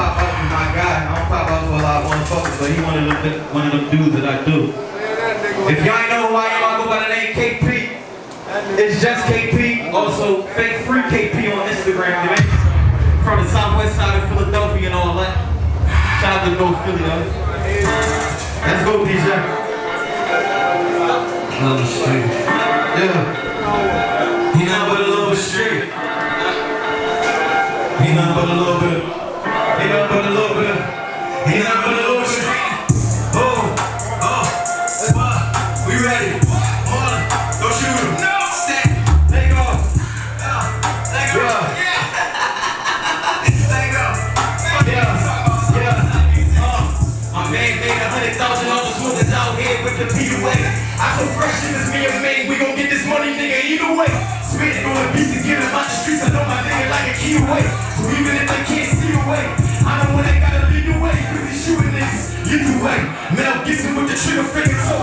pop out with my guy. I don't pop out for a lot of motherfuckers, but he one of them, one of them dudes that I do. If y'all ain't know who I am, I go by the name KP. It's just KP. Also, fake free KP on Instagram. Know? From the southwest side of Philadelphia and all that. Shout out to North Philly though. Let's go, DJ. Love street. Yeah. He not but a little bit straight. He not but a little bit. He not but a little bit. He not but a little bit. Oh, oh, we ready. Hold on, don't shoot him. No, stay. Let go. Yeah, let go. Yeah. let go. Yeah, yeah. Uh, my man made a hundred thousand on the smoothest out here with the PUA. I so fresh as this me and Maine, we gon' get this money, nigga, either way. Spit it on the beats and get him out the streets. I know my nigga like a key away. So even if they can't see the way, I know when they gotta lead the way. Cause he's shooting niggas, either way. Mel Gibson with the trigger finger, so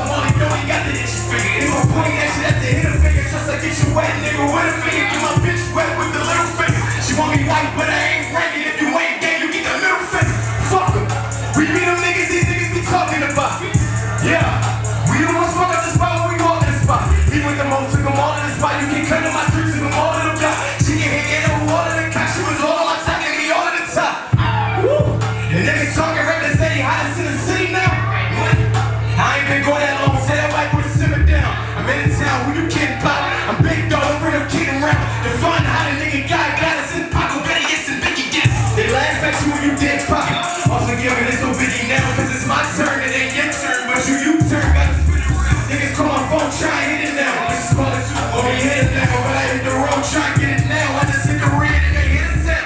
Niggas call phone, try it now. This is call it Super Bowl, you hit it now, but I hit the road, try get it now. I just hit the red and they hit a set.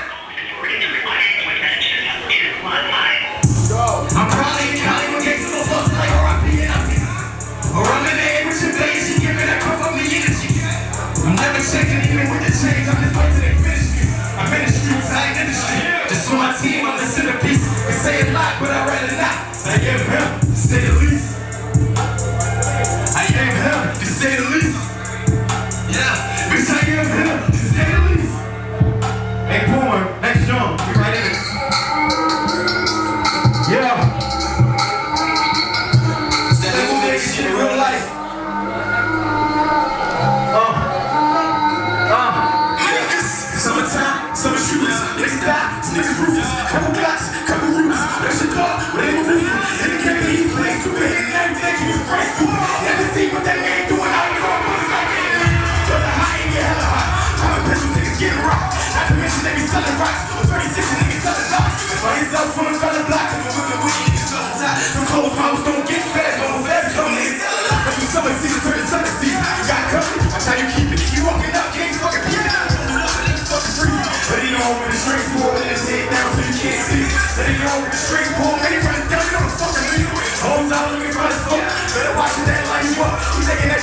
I'm probably in Cali with gangsters so saucy like R.I.P. and I'm Or I'm in the air with your baby, she giving that puff up me energy. I'm never checking even with the change, I'm just waiting they finish me. I'm in the streets, I ain't in the street. Just for my team, I'm the centerpiece. They say a lot, but I'd rather not. I am him, to say the. Bitch, I him, to the least. Hey, Boomer, next jump, be right in it.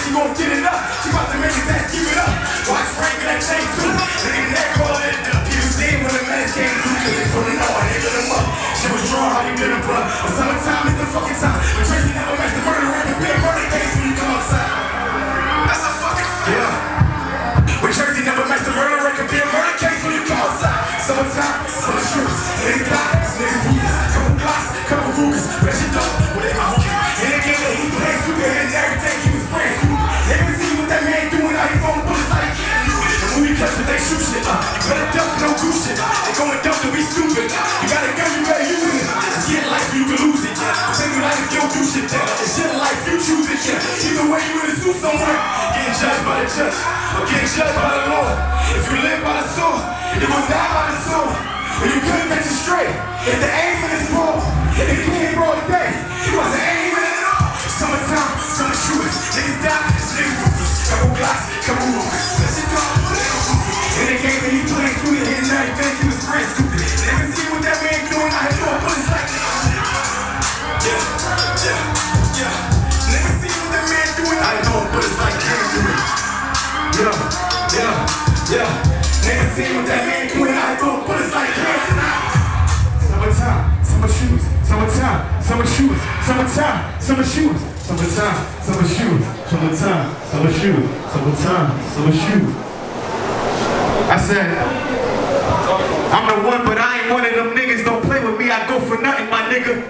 She gon' get it up. She about to make his ass give it up. Watch Frank and that chain too. Nigga, that call it up. He was dead when the man came through. Cause they from the north, they lit him up. She was drawn, how you did him, bruh. But summertime is the fucking time. But Tracy never matched the murder rap. It's been a murder case when you come outside. That's a fucking fact. Yeah. But Jersey never matched the murder rate. Could be a murder case when you come outside. Summertime, summer. Niggas And when we catch it, they shoot shit. Uh, you better duck, no goose shit. They going dumb to be stupid. You got a gun, you better use it. It's your life, you can lose it. Yeah. But think you like if you don't do shit. Yeah. It's your life, you choose it. Yeah. Either way, you in a suit somewhere. Getting judged by the judge. Or getting judged by the law. If you live by the sword, it was not by the sword. When you couldn't catch it straight. If the aim is broad, if you can't broad day, see what that man doing, I know, but it's like do. Summertime, summer shoes, summertime, summer shoes, summertime, summer shoes, summertime, summer shoes, summertime, summer shoes, summertime, summer shoes. I said, I'm the one, but I ain't one of them niggas. Don't play with me. I go for nothing, my nigga.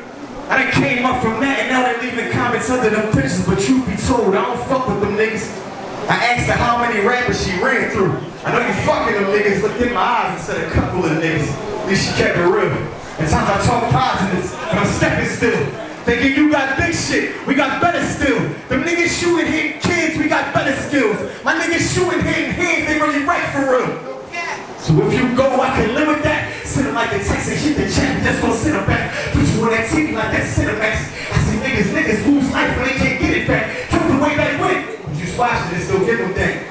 I done came up from that and now they leaving comments under them pictures, but truth be told, I don't fuck with them niggas. I asked her how many rappers she ran through. I know you fucking them niggas, looked in my eyes and said a couple of niggas. At least she kept it real. At times I talk positives, but I'm stepping still. Thinking you got big shit, we got better still. Them niggas shooting hitting kids, we got better skills. My niggas shooting hitting hands, they really right for real. So if you go, I can live with that. Sit them like the Texas, hit the champ, just go sit back. Put you on that TV like that Cinemax. I see niggas, niggas lose life when they can't get it back. Took the way back. But you splash it and still give them that.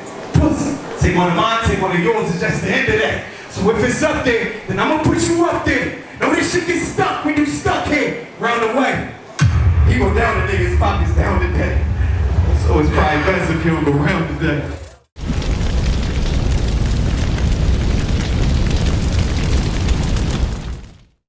Take one of mine, take one of yours, it's just the end of that. So if it's up there, then I'ma put you up there. Know this shit gets stuck when you stuck here. Round the way. He go down the niggas' pockets down today. So it's probably best if you don't go round today.